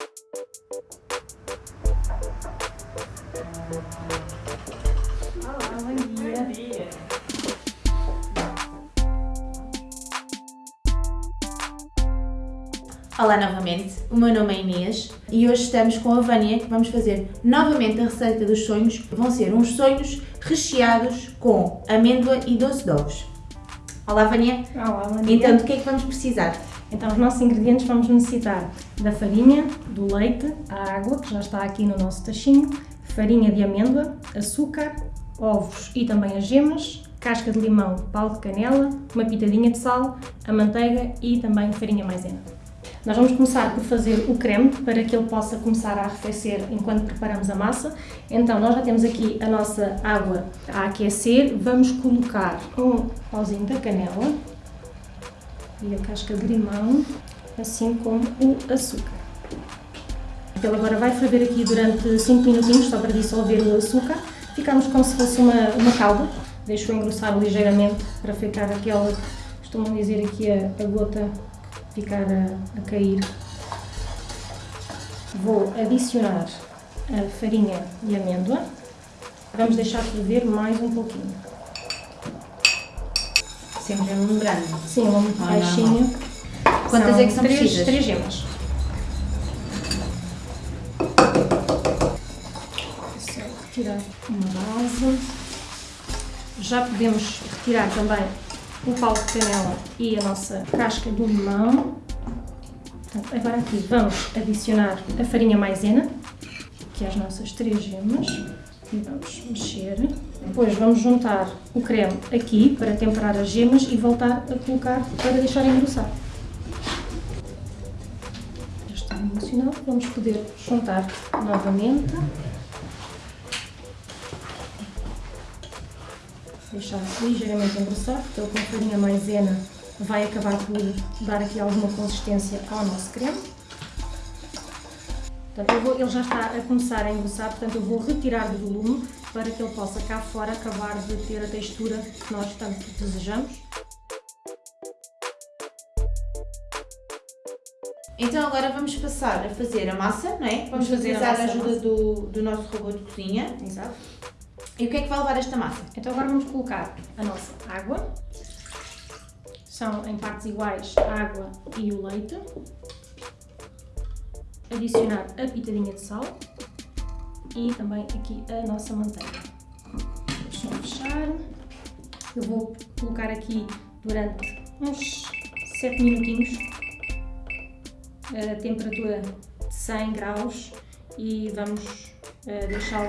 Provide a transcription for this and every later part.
Olá, bom dia. Bom dia. Olá novamente, o meu nome é Inês e hoje estamos com a Vânia que vamos fazer novamente a receita dos sonhos. Vão ser uns sonhos recheados com amêndoa e doce de ovos. Olá Vânia, Olá, dia. então do que é que vamos precisar? Então, os nossos ingredientes vamos necessitar da farinha, do leite, a água, que já está aqui no nosso tachinho, farinha de amêndoa, açúcar, ovos e também as gemas, casca de limão, pau de canela, uma pitadinha de sal, a manteiga e também farinha maisena. Nós vamos começar por fazer o creme para que ele possa começar a arrefecer enquanto preparamos a massa. Então, nós já temos aqui a nossa água a aquecer. Vamos colocar um pauzinho da canela e a casca de limão, assim como o açúcar. Ele agora vai ferver aqui durante 5 minutinhos, só para dissolver o açúcar. Ficamos como se fosse uma, uma calda. Deixo engrossar ligeiramente para ficar aquela, costumam dizer aqui a, a gota ficar a, a cair. Vou adicionar a farinha de amêndoa. Vamos deixar ferver mais um pouquinho. Sempre lembrando. Sim, uma Ah, baixinho. Quantas é que são três, precisas? Três gemas. Só retirar uma base. Já podemos retirar também o pau de canela e a nossa casca do limão. Portanto, agora aqui vamos adicionar a farinha maisena, que é as nossas três gemas, vamos mexer. Depois vamos juntar o creme aqui para temperar as gemas e voltar a colocar para deixar engrossar. Já está emocionado, vamos poder juntar novamente. Deixar ligeiramente engrossar, porque com a farinha maisena vai acabar por dar aqui alguma consistência ao nosso creme. Portanto, vou- ele já está a começar a engrossar, portanto eu vou retirar do volume para que ele possa cá fora acabar de ter a textura que nós tanto desejamos. Então agora vamos passar a fazer a massa, não é? Vamos Vamos fazer a utilizar a nossa ajuda massa. do, do nosso robô de cozinha. Exato. E o que é que vai levar esta massa? Então agora vamos colocar a nossa água. São em partes iguais a água e o leite. Adicionar a pitadinha de sal e também aqui a nossa manteiga. Só fechar. Eu vou colocar aqui durante uns 7 minutinhos a temperatura de 100 graus e vamos eh, deixá-la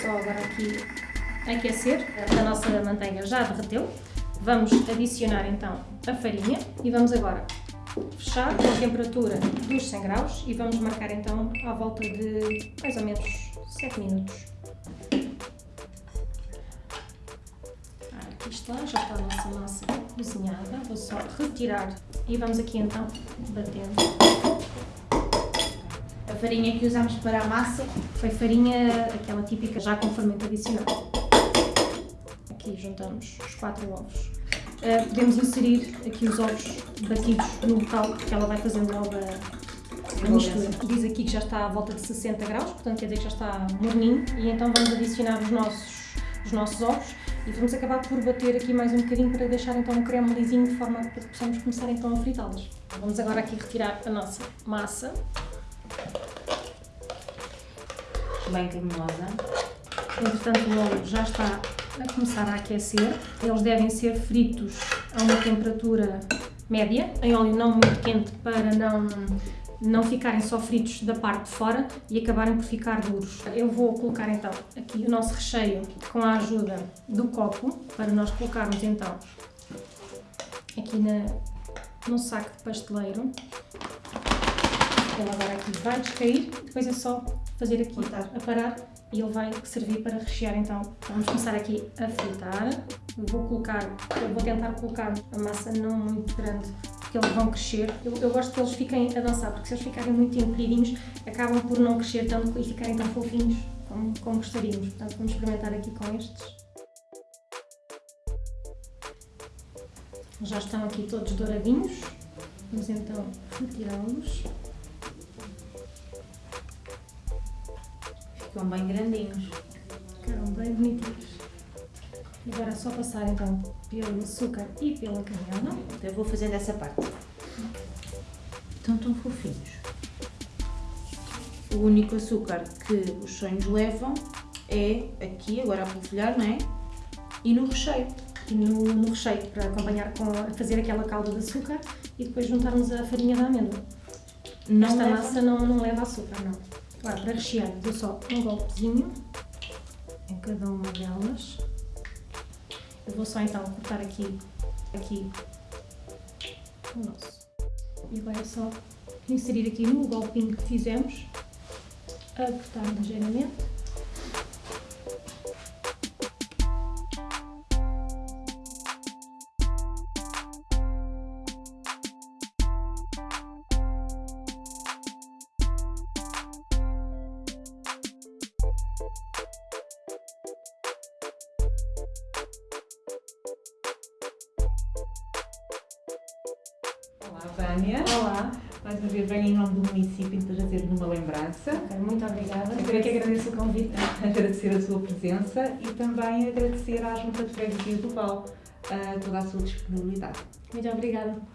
só agora aqui aquecer. A nossa manteiga já derreteu. Vamos adicionar então a farinha e vamos agora fechar com a temperatura dos 100 graus e vamos marcar então à volta de mais ou menos 7 minutos. Ah, Aqui está, já está a nossa massa cozinhada. Vou só retirar e vamos aqui então batendo. A farinha que usamos para a massa Foi farinha, aquela típica já com fermento adicionado. Aqui juntamos os quatro ovos. Uh, podemos inserir aqui os ovos batidos no local, porque ela vai fazendo logo a, a mistura. Diz aqui que já está à volta de 60 graus, portanto quer dizer que já está morninho. E então vamos adicionar os nossos, os nossos ovos e vamos acabar por bater aqui mais um bocadinho para deixar então o creme lisinho de forma que possamos começar então a fritá-las. Vamos agora aqui retirar a nossa massa. bem cremosa. Entretanto, o óleo já está a começar a aquecer. Eles devem ser fritos a uma temperatura média, em óleo não muito quente para não, não ficarem só fritos da parte de fora e acabarem por ficar duros. Eu vou colocar então aqui o nosso recheio com a ajuda do copo para nós colocarmos então aqui na, no saco de pasteleiro. Ele agora aqui vai descair, depois é só fazer aqui, a parar e ele vai servir para rechear então. Vamos começar aqui a fritar. Vou colocar, vou tentar colocar a massa não muito grande porque eles vão crescer. Eu, eu gosto que eles fiquem a dançar porque se eles ficarem muito encolhidinhos acabam por não crescer tanto e ficarem tão fofinhos como, como gostaríamos. Portanto vamos experimentar aqui com estes. Já estão aqui todos douradinhos. Vamos então retirá-los. Ficam bem grandinhos. Ficaram bem bonitinhos. Agora é só passar então pelo açúcar e pela canela. Então eu vou fazendo essa parte. Estão tão fofinhos. O único açúcar que os sonhos levam é aqui, agora a polvilhar, não é? E no recheio. E no, no recheio, para acompanhar com a fazer aquela calda de açúcar e depois juntarmos a farinha da amêndoa. Não Esta leva- massa não, não leva açúcar, não. Agora, para rechear, dou só um golpezinho em cada uma delas. Eu vou só então cortar aqui, aqui o nosso. E agora é só inserir aqui no golpinho que fizemos, apertar ligeiramente. Olá, Vânia. Olá, Mais uma vez venho em nome do município para trazer uma lembrança, Ok, muito obrigada. Eu que agradeço o convite. agradecer a sua presença e também agradecer à Junta de Freguesia do Val ah, toda a sua disponibilidade. Muito obrigada.